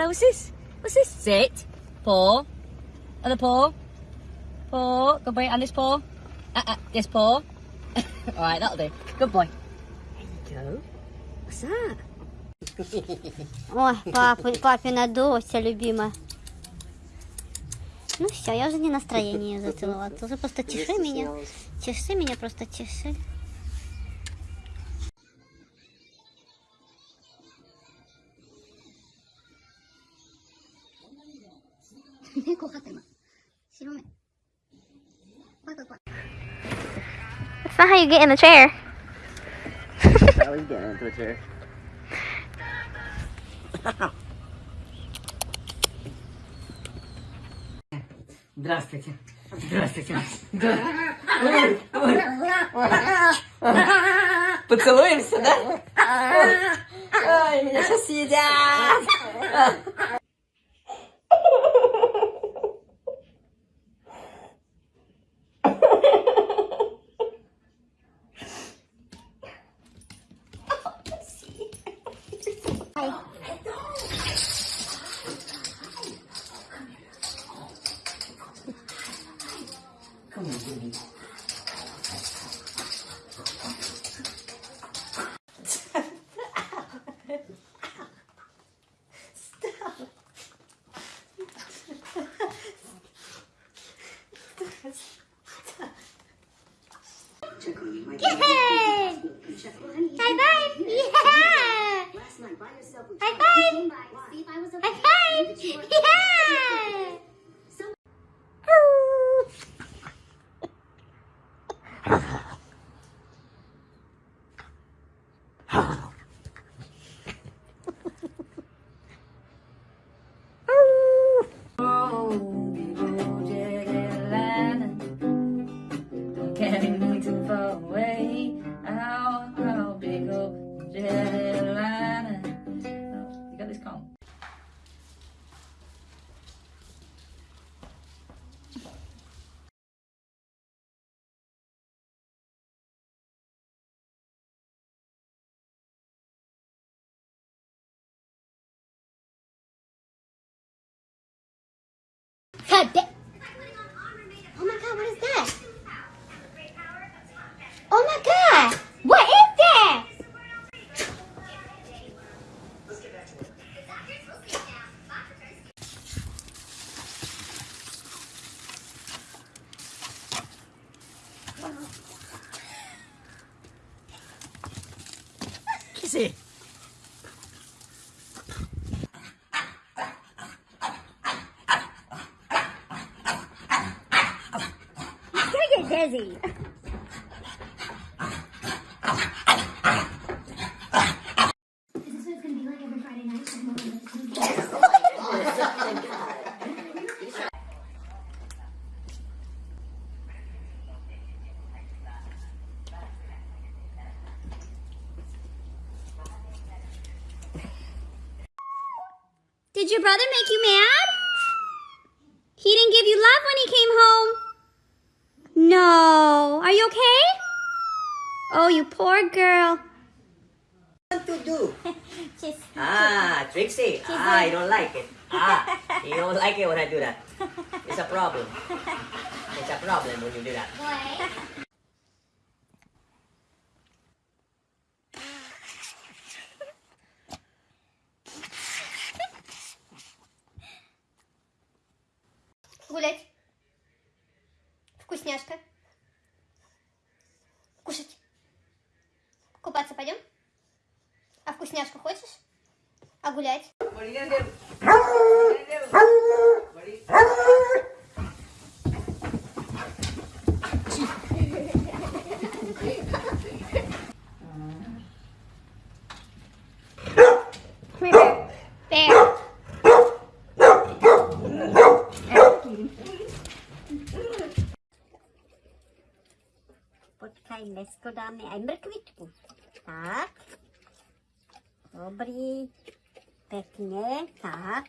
Hello, what's this? What's this? Sit. Paw. Other paw. Paw. Good boy. And this paw. Uh, uh, this paw. Alright, that'll do. Good boy. There you go. What's that? Ой, папа, папина дося любимая. Ну все, я уже не настроение ее зацеловать. Уже просто тиши меня. Тиши меня, просто тиши. That's not how you get in the chair. How are you getting into a chair? Здравствуйте. Здравствуйте. Поцелуемся, да? Ой, меня сейчас съедят. High five! Yeah! High five! High five! Yeah! Carry me too far away. How, how big old jet airliner. Oh, you got this calm. God da- Oh my god, what is that? Oh my god! What is that? Kissy. You're dizzy. Did your brother make you mad? He didn't give you love when he came home. No. Are you okay? Oh, you poor girl. What to do? Just Ah, Trixie. Ah, you don't like it. Ah, you don't like it when I do that. It's a problem. It's a problem when you do that. Гулять. Вкусняшка. Кушать. Купаться пойдем? А вкусняшку хочешь? А гулять? Poczekaj, lesko dáme aj mrkvičku. Tak. Dobrý. Pekne. Tak.